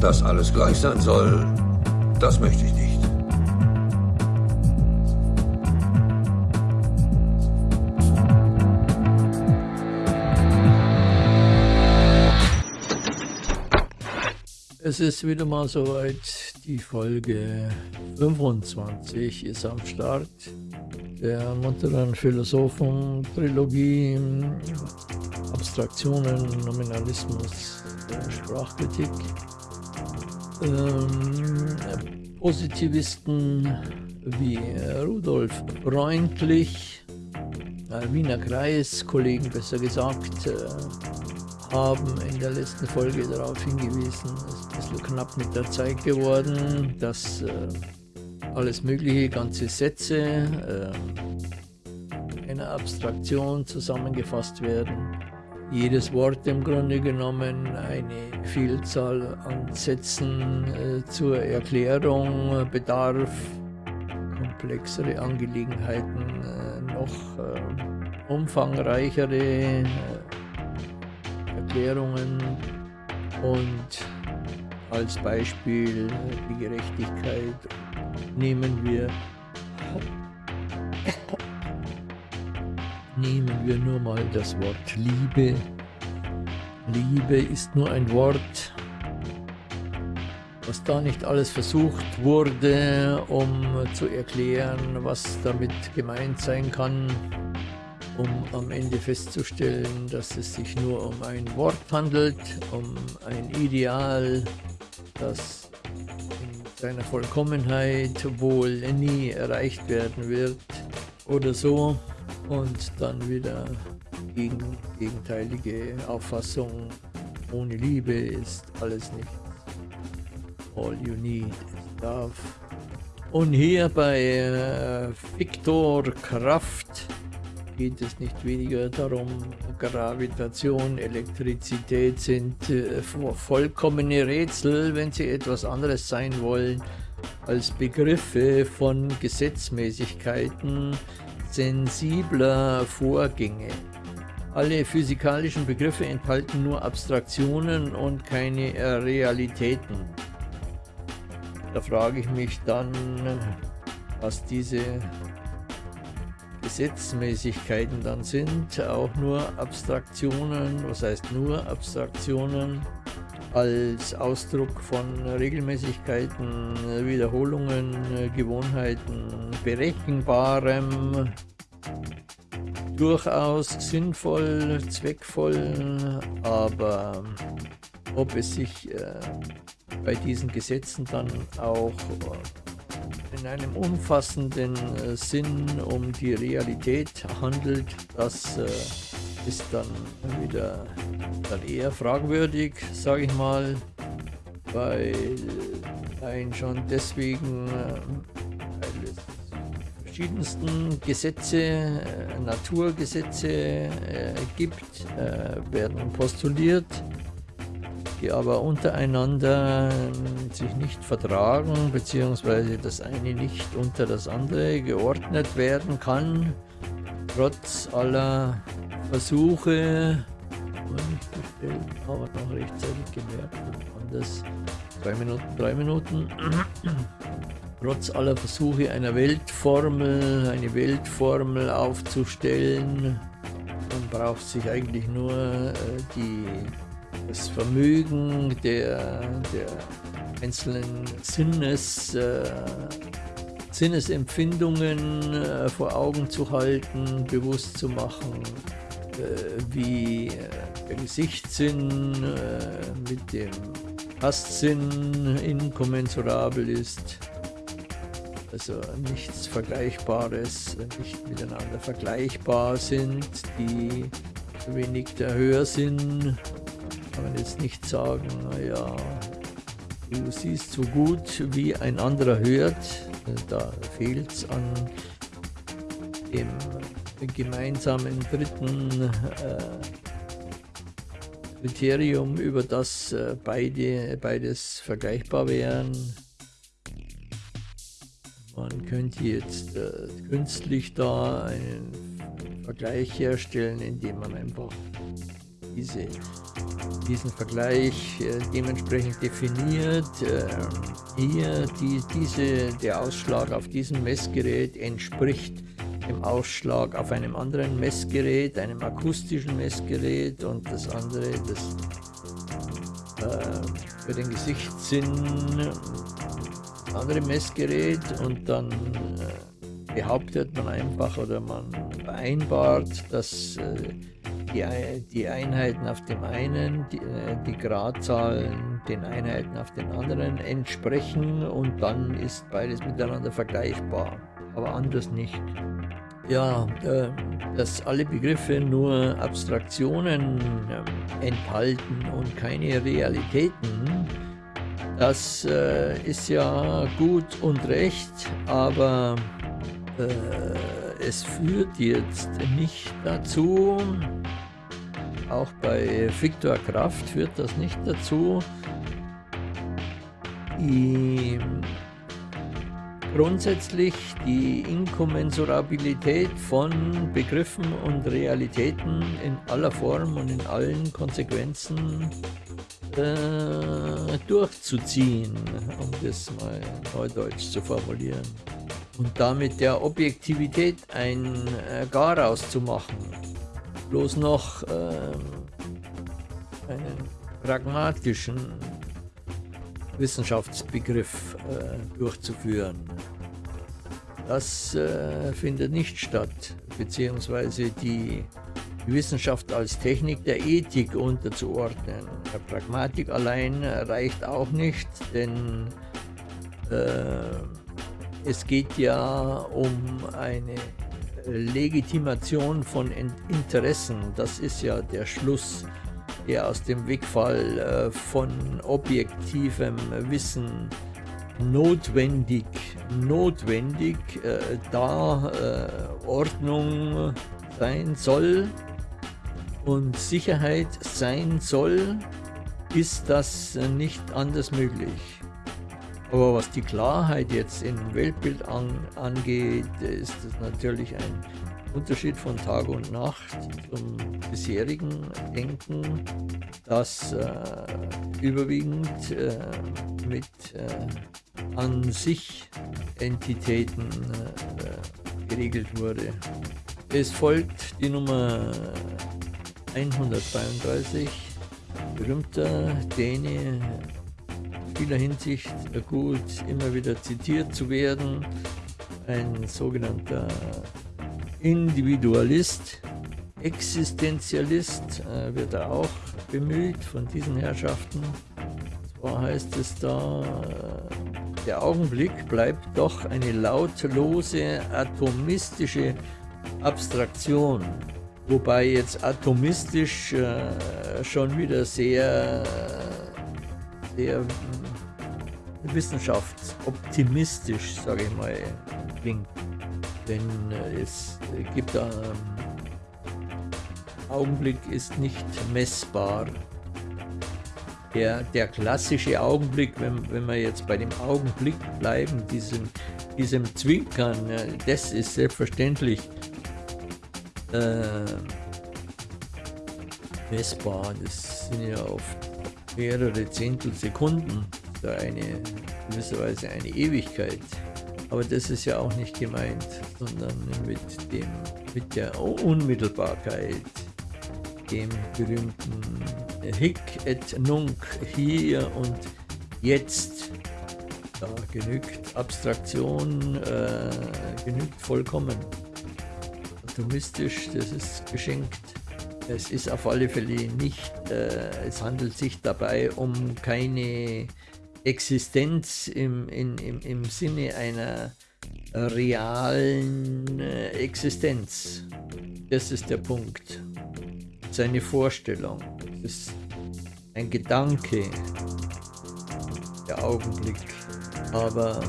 Dass alles gleich sein soll, das möchte ich nicht. Es ist wieder mal soweit. Die Folge 25 ist am Start. Der munteren Philosophen-Trilogie Abstraktionen, Nominalismus, Sprachkritik. Ähm, Positivisten wie Rudolf Freundlich, äh, Wiener Kreis, Kollegen besser gesagt, äh, haben in der letzten Folge darauf hingewiesen, es ist ein bisschen knapp mit der Zeit geworden, dass äh, alles mögliche, ganze Sätze äh, einer Abstraktion zusammengefasst werden. Jedes Wort im Grunde genommen eine Vielzahl an Sätzen äh, zur Erklärung bedarf, komplexere Angelegenheiten äh, noch äh, umfangreichere Erklärungen und als Beispiel die Gerechtigkeit nehmen wir nehmen wir nur mal das Wort Liebe. Liebe ist nur ein Wort, was da nicht alles versucht wurde, um zu erklären, was damit gemeint sein kann um am Ende festzustellen, dass es sich nur um ein Wort handelt, um ein Ideal, das in seiner Vollkommenheit wohl nie erreicht werden wird oder so und dann wieder gegen gegenteilige Auffassung, ohne Liebe ist alles nichts. All you need is love. Und hier bei äh, Viktor Kraft geht es nicht weniger darum, Gravitation, Elektrizität sind äh, vollkommene Rätsel, wenn sie etwas anderes sein wollen, als Begriffe von Gesetzmäßigkeiten sensibler Vorgänge. Alle physikalischen Begriffe enthalten nur Abstraktionen und keine Realitäten. Da frage ich mich dann, was diese Gesetzmäßigkeiten dann sind, auch nur Abstraktionen, was heißt nur Abstraktionen, als Ausdruck von Regelmäßigkeiten, Wiederholungen, Gewohnheiten, berechenbarem, durchaus sinnvoll, zweckvoll, aber ob es sich äh, bei diesen Gesetzen dann auch in einem umfassenden äh, Sinn um die Realität handelt, das äh, ist dann wieder dann eher fragwürdig, sage ich mal, weil ein schon deswegen äh, verschiedensten Gesetze, äh, Naturgesetze äh, gibt, äh, werden postuliert die aber untereinander sich nicht vertragen, beziehungsweise das eine nicht unter das andere geordnet werden kann, trotz aller Versuche, nicht gestellt, aber noch rechtzeitig gemerkt, anders, zwei Minuten, drei Minuten, trotz aller Versuche einer Weltformel, eine Weltformel aufzustellen, man braucht sich eigentlich nur äh, die das Vermögen der, der einzelnen Sinnes, äh, Sinnesempfindungen äh, vor Augen zu halten, bewusst zu machen, wie äh, der Gesichtssinn äh, mit dem Tastsinn inkommensurabel ist. Also nichts Vergleichbares, nicht miteinander vergleichbar sind, die wenig der Hörsinn kann man jetzt nicht sagen, naja, du siehst so gut, wie ein anderer hört. Da fehlt es an dem gemeinsamen dritten äh, Kriterium, über das äh, beide, beides vergleichbar wären. Man könnte jetzt äh, künstlich da einen Vergleich herstellen, indem man einfach diese, diesen Vergleich äh, dementsprechend definiert. Äh, hier die, diese, der Ausschlag auf diesem Messgerät entspricht dem Ausschlag auf einem anderen Messgerät, einem akustischen Messgerät und das andere, das äh, für den Gesichtssinn andere Messgerät und dann äh, behauptet man einfach oder man vereinbart, dass äh, die, die, Einheiten auf dem einen, die, äh, die Gradzahlen den Einheiten auf den anderen entsprechen und dann ist beides miteinander vergleichbar, aber anders nicht. Ja, äh, dass alle Begriffe nur Abstraktionen äh, enthalten und keine Realitäten, das äh, ist ja gut und recht, aber äh, es führt jetzt nicht dazu, auch bei Viktor Kraft führt das nicht dazu, die, grundsätzlich die Inkommensurabilität von Begriffen und Realitäten in aller Form und in allen Konsequenzen äh, durchzuziehen, um das mal neudeutsch zu formulieren. Und damit der Objektivität ein äh, Garaus zu machen. Bloß noch äh, einen pragmatischen Wissenschaftsbegriff äh, durchzuführen. Das äh, findet nicht statt, beziehungsweise die Wissenschaft als Technik der Ethik unterzuordnen. Der Pragmatik allein reicht auch nicht, denn äh, es geht ja um eine Legitimation von Interessen. Das ist ja der Schluss, der aus dem Wegfall äh, von objektivem Wissen notwendig, notwendig äh, da äh, Ordnung sein soll und Sicherheit sein soll, ist das nicht anders möglich. Aber was die Klarheit jetzt im Weltbild an, angeht, ist das natürlich ein Unterschied von Tag und Nacht zum bisherigen Denken, das äh, überwiegend äh, mit äh, an sich Entitäten äh, geregelt wurde. Es folgt die Nummer 132, berühmter Däne, vieler Hinsicht gut immer wieder zitiert zu werden, ein sogenannter Individualist, Existenzialist äh, wird er auch bemüht von diesen Herrschaften. Zwar heißt es da, äh, der Augenblick bleibt doch eine lautlose, atomistische Abstraktion. Wobei jetzt atomistisch äh, schon wieder sehr, sehr hm, wissenschaftsoptimistisch, sage ich mal, klingt. Denn äh, es gibt da, ähm, Augenblick ist nicht messbar. Der, der klassische Augenblick, wenn, wenn wir jetzt bei dem Augenblick bleiben, diesem, diesem Zwinkern, äh, das ist selbstverständlich äh, messbar. Das sind ja oft mehrere Zehntelsekunden, da eine gewisserweise eine Ewigkeit. Aber das ist ja auch nicht gemeint, sondern mit, dem, mit der Unmittelbarkeit, dem berühmten Hic et Nunc, hier und jetzt. Da genügt Abstraktion, äh, genügt vollkommen atomistisch, das ist geschenkt. Es ist auf alle Fälle nicht, äh, es handelt sich dabei um keine Existenz im, in, im, im Sinne einer realen äh, Existenz. Das ist der Punkt. Seine Vorstellung. Das ist ein Gedanke, der Augenblick. Aber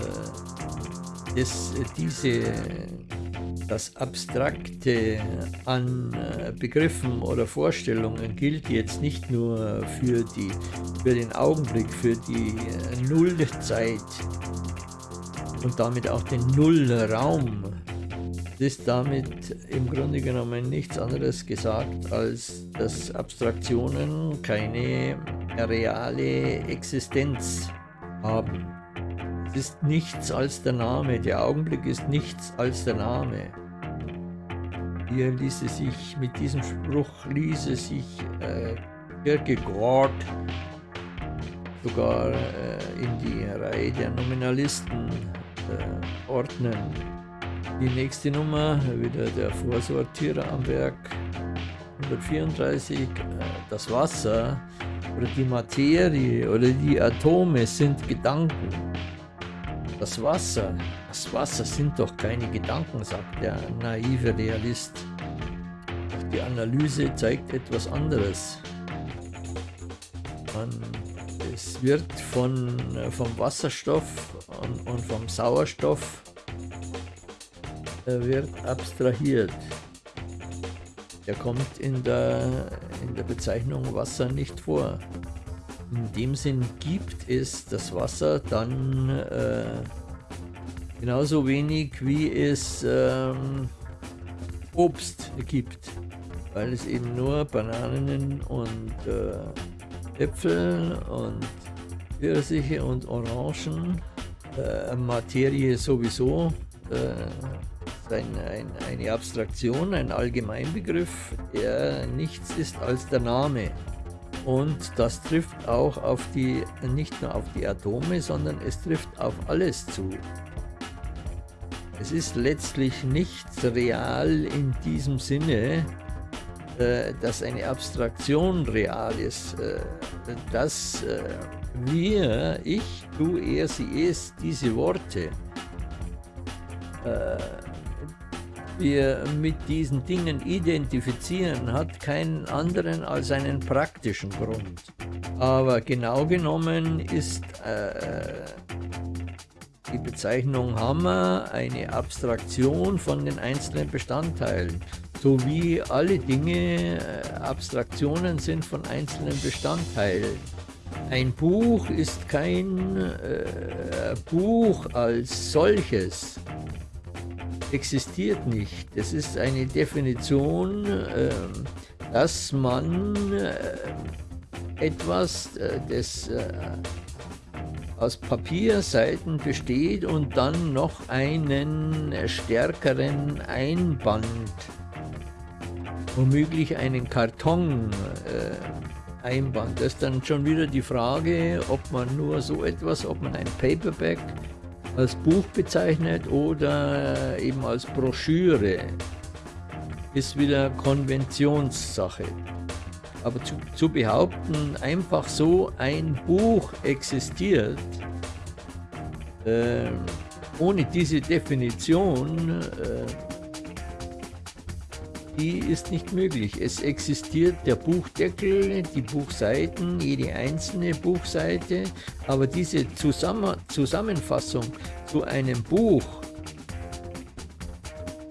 äh, das, diese das Abstrakte an äh, Begriffen oder Vorstellungen gilt jetzt nicht nur für, die, für den Augenblick, für die äh, Nullzeit und damit auch den Nullraum, ist damit im Grunde genommen nichts anderes gesagt, als dass Abstraktionen keine reale Existenz haben. Ist nichts als der Name, der Augenblick ist nichts als der Name. Hier ließe sich, mit diesem Spruch ließe sich äh, Kierkegaard sogar äh, in die Reihe der Nominalisten äh, ordnen. Die nächste Nummer, wieder der Vorsortierer am Werk, 134, äh, das Wasser oder die Materie oder die Atome sind Gedanken. Das Wasser, das Wasser sind doch keine Gedanken, sagt der naive Realist. Doch die Analyse zeigt etwas anderes. Man, es wird von, äh, vom Wasserstoff und, und vom Sauerstoff äh, wird abstrahiert. Der kommt in der, in der Bezeichnung Wasser nicht vor. In dem Sinn gibt es das Wasser dann äh, genauso wenig, wie es ähm, Obst gibt, weil es eben nur Bananen und äh, Äpfel und Pfirsiche und Orangen, äh, Materie sowieso, äh, ein, ein, eine Abstraktion, ein Allgemeinbegriff, der nichts ist als der Name. Und das trifft auch auf die, nicht nur auf die Atome, sondern es trifft auf alles zu. Es ist letztlich nichts real in diesem Sinne, äh, dass eine Abstraktion real ist. Äh, dass äh, wir, ich, du, er, sie, es, diese Worte, äh, wir mit diesen Dingen identifizieren, hat keinen anderen als einen praktischen Grund. Aber genau genommen ist äh, die Bezeichnung Hammer eine Abstraktion von den einzelnen Bestandteilen, so wie alle Dinge äh, Abstraktionen sind von einzelnen Bestandteilen. Ein Buch ist kein äh, Buch als solches, existiert nicht. Es ist eine Definition, äh, dass man äh, etwas, äh, das äh, aus Papierseiten besteht und dann noch einen stärkeren Einband, womöglich einen Karton äh, Einband. Das ist dann schon wieder die Frage, ob man nur so etwas, ob man ein Paperback als Buch bezeichnet oder eben als Broschüre, ist wieder Konventionssache. Aber zu, zu behaupten, einfach so ein Buch existiert, äh, ohne diese Definition, äh, die ist nicht möglich. Es existiert der Buchdeckel, die Buchseiten, jede einzelne Buchseite, aber diese Zusammen Zusammenfassung zu einem Buch,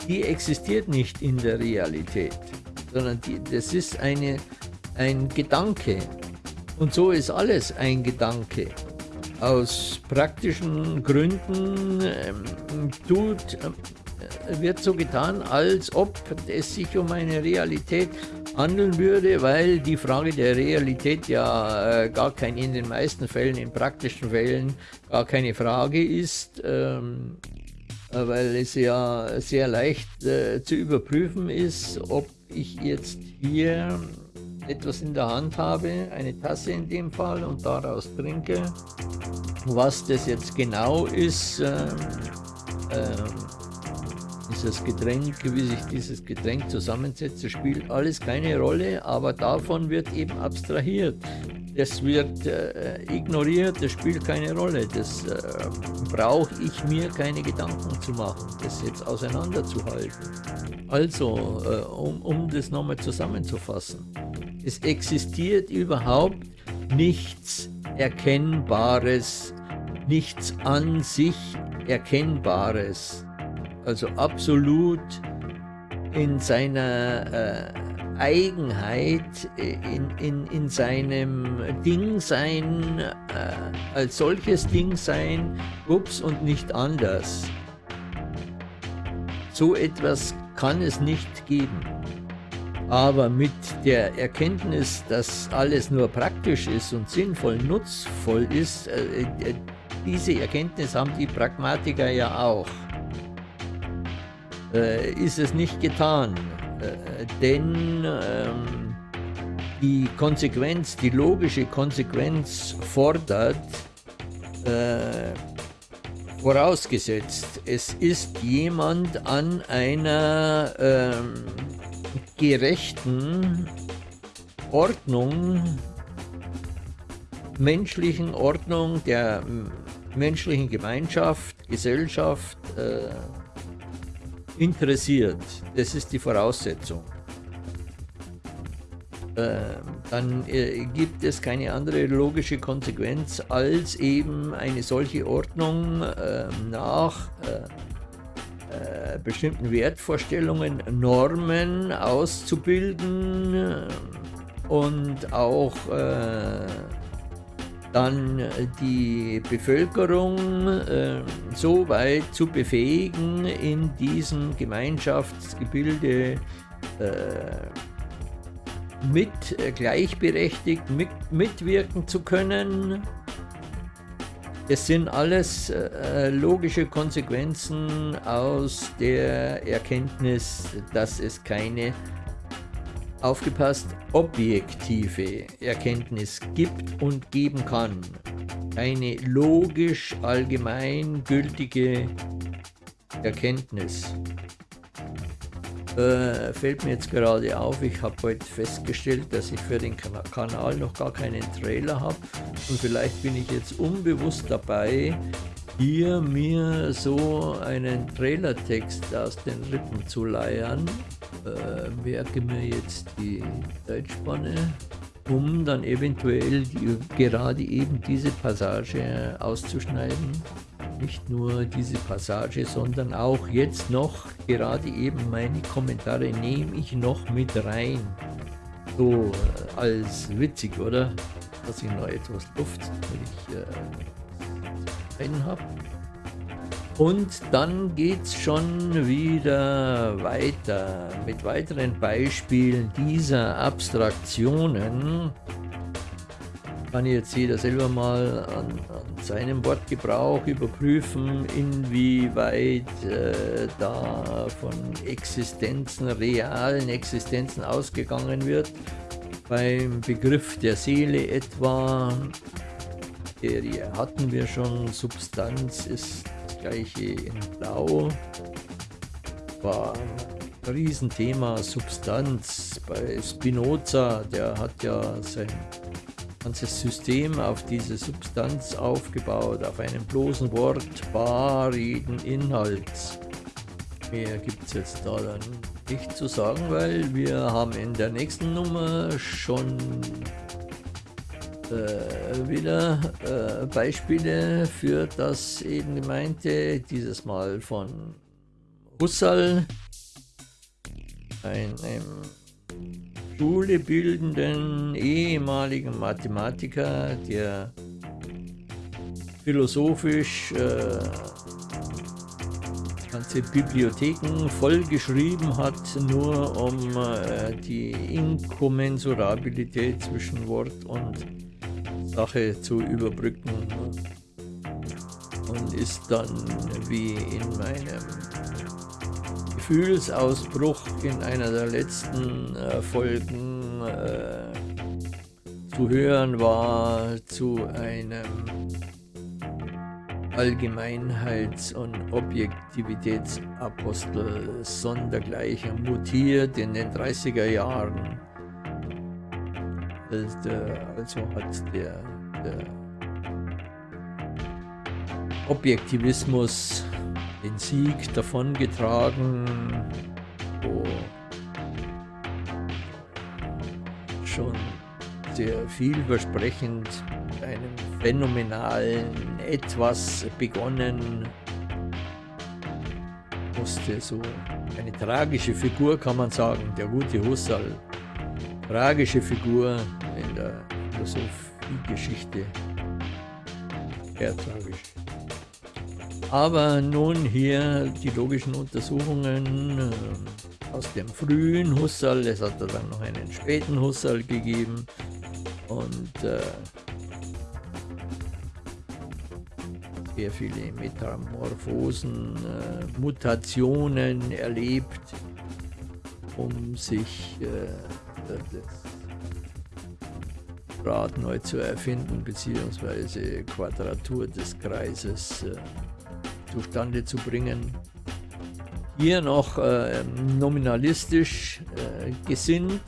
die existiert nicht in der Realität, sondern die, das ist eine ein Gedanke. Und so ist alles ein Gedanke. Aus praktischen Gründen ähm, tut, äh, wird so getan, als ob es sich um eine Realität handeln würde, weil die Frage der Realität ja äh, gar kein, in den meisten Fällen, in praktischen Fällen, gar keine Frage ist, ähm, weil es ja sehr leicht äh, zu überprüfen ist, ob ich jetzt hier etwas in der Hand habe, eine Tasse in dem Fall, und daraus trinke. Was das jetzt genau ist, ähm, ähm, dieses Getränk, wie sich dieses Getränk zusammensetzt, spielt alles keine Rolle, aber davon wird eben abstrahiert. Das wird äh, ignoriert, das spielt keine Rolle. Das äh, brauche ich mir keine Gedanken zu machen, das jetzt auseinanderzuhalten. Also, äh, um, um das nochmal zusammenzufassen. Es existiert überhaupt nichts Erkennbares, nichts an sich Erkennbares. Also absolut in seiner äh, Eigenheit, in, in, in seinem Dingsein, äh, als solches Dingsein, ups, und nicht anders. So etwas kann es nicht geben. Aber mit der Erkenntnis, dass alles nur praktisch ist und sinnvoll, nutzvoll ist, äh, äh, diese Erkenntnis haben die Pragmatiker ja auch, äh, ist es nicht getan. Äh, denn ähm, die Konsequenz, die logische Konsequenz fordert, äh, vorausgesetzt, es ist jemand an einer ähm, gerechten Ordnung, menschlichen Ordnung der menschlichen Gemeinschaft, Gesellschaft äh, interessiert. Das ist die Voraussetzung. Äh, dann äh, gibt es keine andere logische Konsequenz, als eben eine solche Ordnung ähm, nach äh, äh, bestimmten Wertvorstellungen, Normen auszubilden äh, und auch äh, dann die Bevölkerung äh, so weit zu befähigen, in diesem Gemeinschaftsgebilde äh, mit gleichberechtigt mit, mitwirken zu können. Es sind alles äh, logische Konsequenzen aus der Erkenntnis, dass es keine aufgepasst objektive Erkenntnis gibt und geben kann. Eine logisch allgemein gültige Erkenntnis. Äh, fällt mir jetzt gerade auf, ich habe heute festgestellt, dass ich für den Kanal noch gar keinen Trailer habe und vielleicht bin ich jetzt unbewusst dabei, hier mir so einen Trailertext aus den Rippen zu leiern. Äh, merke mir jetzt die Zeitspanne, um dann eventuell gerade eben diese Passage auszuschneiden nicht nur diese Passage, sondern auch jetzt noch gerade eben meine Kommentare nehme ich noch mit rein. So äh, als witzig, oder? Dass ich noch etwas Luft ich äh, rein habe. Und dann geht es schon wieder weiter mit weiteren Beispielen dieser Abstraktionen kann jetzt jeder selber mal an, an seinem Wortgebrauch überprüfen, inwieweit äh, da von Existenzen, realen Existenzen ausgegangen wird. Beim Begriff der Seele etwa, der hatten wir schon, Substanz ist gleiche in Blau, war ein Riesenthema Substanz bei Spinoza, der hat ja sein ganzes System auf diese Substanz aufgebaut, auf einem bloßen Wort, barigen Inhalts. Mehr gibt es jetzt da dann nicht zu sagen, weil wir haben in der nächsten Nummer schon äh, wieder äh, Beispiele für das eben gemeinte, dieses Mal von Husserl, ein, ein Schule bildenden ehemaligen Mathematiker, der philosophisch äh, ganze Bibliotheken vollgeschrieben hat, nur um äh, die Inkommensurabilität zwischen Wort und Sache zu überbrücken und ist dann wie in meinem Gefühlsausbruch in einer der letzten äh, Folgen äh, zu hören war zu einem Allgemeinheits- und Objektivitätsapostel sondergleichen mutiert in den 30er Jahren. Also hat der, der Objektivismus den Sieg davongetragen, wo schon sehr vielversprechend mit einem phänomenalen Etwas begonnen musste. So eine tragische Figur kann man sagen, der gute Husserl. Tragische Figur in der Philosophiegeschichte. Sehr tragisch. Aber nun hier die logischen Untersuchungen äh, aus dem frühen Husserl, es hat dann noch einen späten Husserl gegeben und äh, sehr viele Metamorphosen, äh, Mutationen erlebt, um sich äh, das Rad neu zu erfinden, beziehungsweise Quadratur des Kreises äh, zustande zu bringen. Hier noch äh, nominalistisch äh, gesinnt.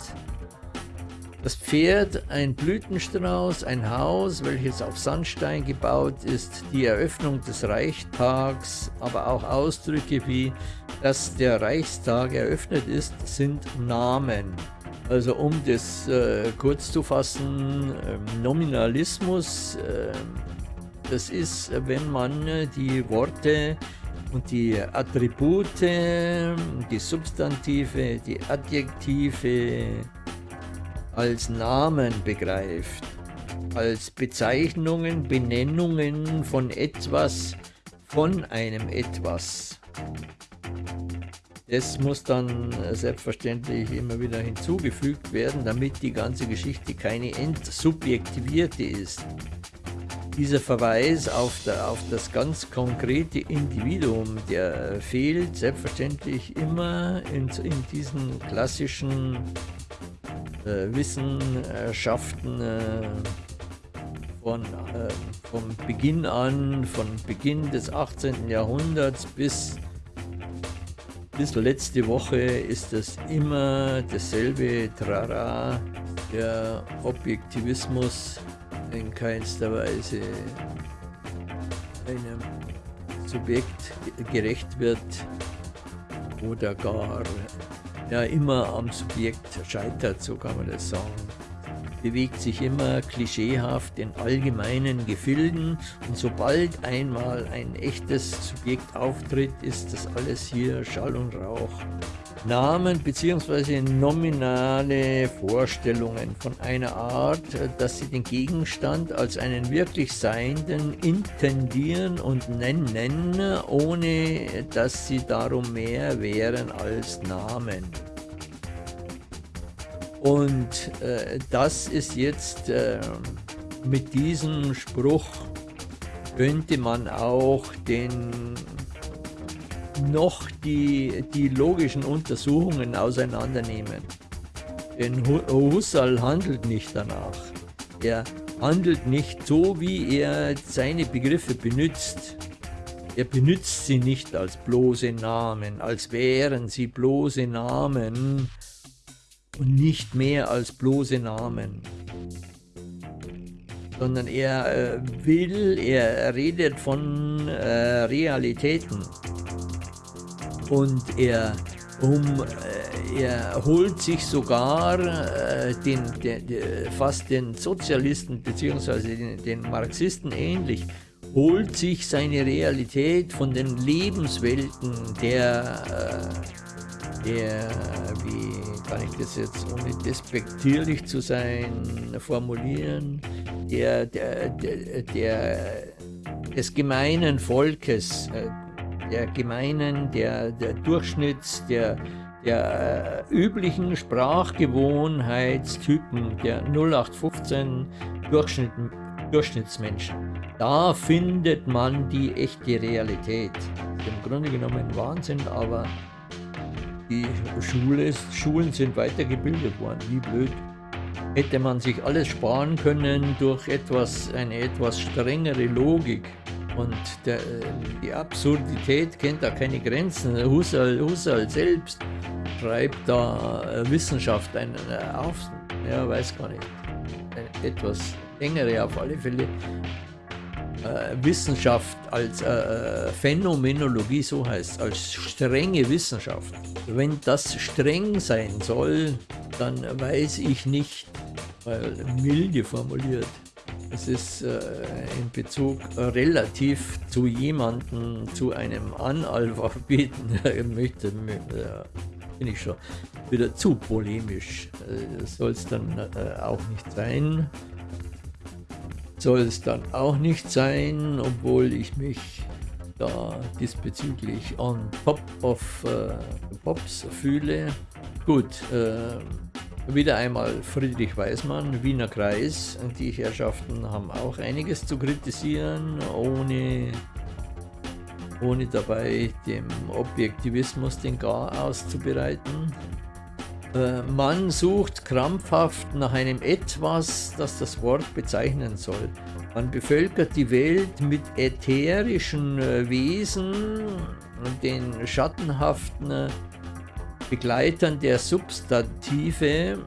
Das Pferd, ein Blütenstrauß, ein Haus, welches auf Sandstein gebaut ist, die Eröffnung des Reichstags, aber auch Ausdrücke wie, dass der Reichstag eröffnet ist, sind Namen. Also um das äh, kurz zu fassen, äh, Nominalismus, äh, das ist, wenn man die Worte und die Attribute, die Substantive, die Adjektive als Namen begreift, als Bezeichnungen, Benennungen von etwas, von einem etwas. Das muss dann äh, selbstverständlich immer wieder hinzugefügt werden, damit die ganze Geschichte keine entsubjektivierte ist. Dieser Verweis auf, der, auf das ganz konkrete Individuum, der fehlt selbstverständlich immer in, in diesen klassischen äh, Wissenschaften äh, von, äh, vom Beginn an, von Beginn des 18. Jahrhunderts bis bis letzte Woche ist das immer dasselbe Trara. Der Objektivismus in keinster Weise einem Subjekt gerecht wird oder gar ja, immer am Subjekt scheitert, so kann man das sagen bewegt sich immer klischeehaft in allgemeinen Gefilden und sobald einmal ein echtes Subjekt auftritt, ist das alles hier Schall und Rauch. Namen bzw. nominale Vorstellungen von einer Art, dass sie den Gegenstand als einen wirklich Seienden intendieren und nennen, ohne dass sie darum mehr wären als Namen. Und äh, das ist jetzt äh, mit diesem Spruch könnte man auch den noch die, die logischen Untersuchungen auseinandernehmen. Denn Husserl handelt nicht danach. Er handelt nicht so, wie er seine Begriffe benutzt. Er benutzt sie nicht als bloße Namen, als wären sie bloße Namen, und nicht mehr als bloße Namen. Sondern er äh, will, er redet von äh, Realitäten. Und er, um, äh, er holt sich sogar äh, den, den, den, fast den Sozialisten bzw. Den, den Marxisten ähnlich, holt sich seine Realität von den Lebenswelten der äh, der, wie kann ich das jetzt ohne despektierlich zu sein formulieren, der, der, der, der des gemeinen Volkes, äh, der gemeinen, der, der Durchschnitts, der, der äh, üblichen Sprachgewohnheitstypen, der 0815 Durchschnitt, Durchschnittsmenschen. Da findet man die echte Realität. Im Grunde genommen Wahnsinn, aber die Schule, Schulen sind weitergebildet worden. Wie blöd. Hätte man sich alles sparen können durch etwas, eine etwas strengere Logik. Und der, die Absurdität kennt da keine Grenzen. Husserl, Husserl selbst schreibt da äh, Wissenschaft einen äh, auf, ja, weiß gar nicht, etwas engere auf alle Fälle äh, Wissenschaft als äh, äh, Phänomenologie, so heißt als strenge Wissenschaft. Wenn das streng sein soll, dann weiß ich nicht, weil milde formuliert, es ist äh, in Bezug relativ zu jemandem, zu einem Analphabeten, möchte, äh, bin ich schon wieder zu polemisch. Äh, soll es dann äh, auch nicht sein soll es dann auch nicht sein, obwohl ich mich da diesbezüglich on top of äh, Pops fühle. Gut, äh, wieder einmal Friedrich Weismann, Wiener Kreis. Die Herrschaften haben auch einiges zu kritisieren, ohne, ohne dabei dem Objektivismus den Gar auszubereiten. Äh, man sucht krampfhaft nach einem Etwas, das das Wort bezeichnen soll. Man bevölkert die Welt mit ätherischen äh, Wesen, den schattenhaften äh, Begleitern der Substantive.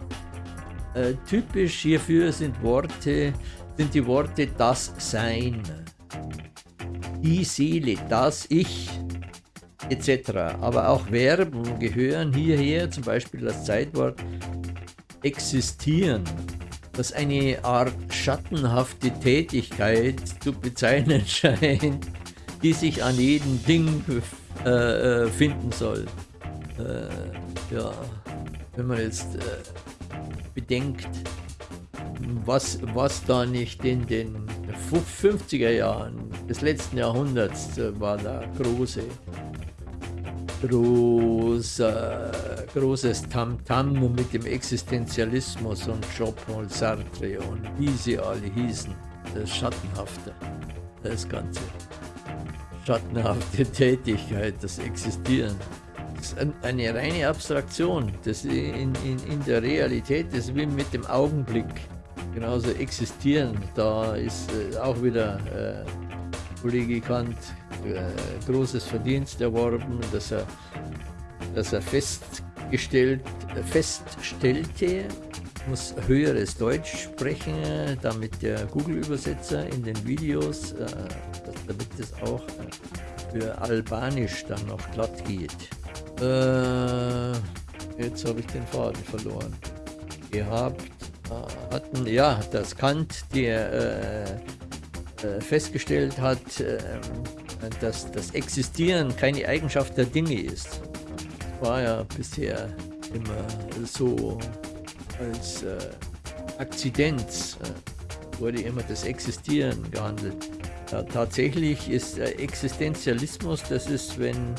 typisch hierfür sind Worte, sind die Worte das Sein, die Seele, das Ich, etc. Aber auch Verben gehören hierher, zum Beispiel das Zeitwort existieren, das eine Art schattenhafte Tätigkeit zu bezeichnen scheint, die sich an jedem Ding äh, äh, finden soll. Äh, ja, wenn man jetzt äh, bedenkt, was, was da nicht in den 50er Jahren des letzten Jahrhunderts äh, war da große großer, großes Tamtam -Tam mit dem Existenzialismus und Jean-Paul Sartre und wie sie alle hießen. Das Schattenhafte, das Ganze. Schattenhafte Tätigkeit, das Existieren. Das ist eine reine Abstraktion. Das in, in, in der Realität ist wie mit dem Augenblick. Genauso existieren. Da ist äh, auch wieder äh, Kollege Kant äh, großes Verdienst erworben, dass er, dass er festgestellt, feststellte, muss höheres Deutsch sprechen, damit der Google-Übersetzer in den Videos, äh, damit es auch äh, für Albanisch dann noch glatt geht. Äh, jetzt habe ich den Faden verloren. Gehabt äh, hatten, ja, das Kant, der äh, äh, festgestellt hat, ähm, dass das Existieren keine Eigenschaft der Dinge ist. War ja bisher immer so als äh, Akzidenz äh, wurde immer das Existieren gehandelt. Ja, tatsächlich ist äh, Existenzialismus, das ist, wenn,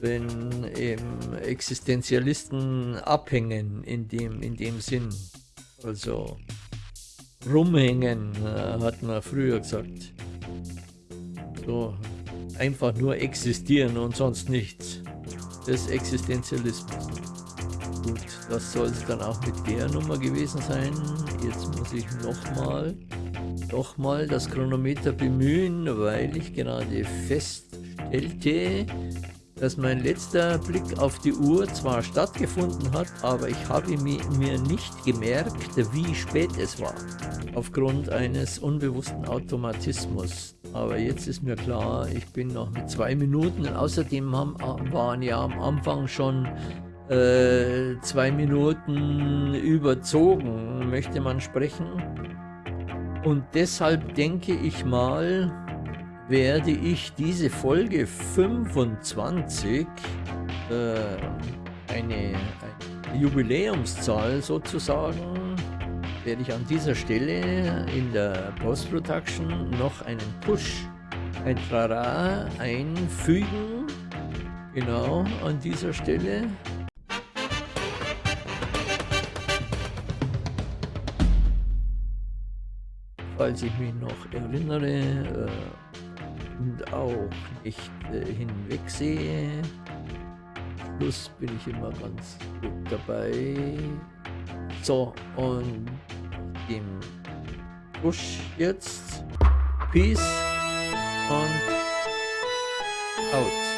wenn eben Existenzialisten abhängen in dem, in dem Sinn. Also rumhängen, äh, hat man früher gesagt. So, einfach nur existieren und sonst nichts. Das ist Existenzialismus. Gut, das soll es dann auch mit der Nummer gewesen sein. Jetzt muss ich nochmal noch mal das Chronometer bemühen, weil ich gerade feststellte, dass mein letzter Blick auf die Uhr zwar stattgefunden hat, aber ich habe mir nicht gemerkt, wie spät es war, aufgrund eines unbewussten Automatismus. Aber jetzt ist mir klar, ich bin noch mit zwei Minuten und außerdem haben, waren ja am Anfang schon äh, zwei Minuten überzogen, möchte man sprechen. Und deshalb denke ich mal, werde ich diese Folge 25, äh, eine, eine Jubiläumszahl sozusagen, werde ich an dieser Stelle in der Post-Production noch einen Push, ein Trara einfügen. Genau an dieser Stelle. Falls ich mich noch erinnere, äh, und auch nicht äh, hinwegsehe. Plus bin ich immer ganz gut dabei. So, und im Push jetzt. Peace und out.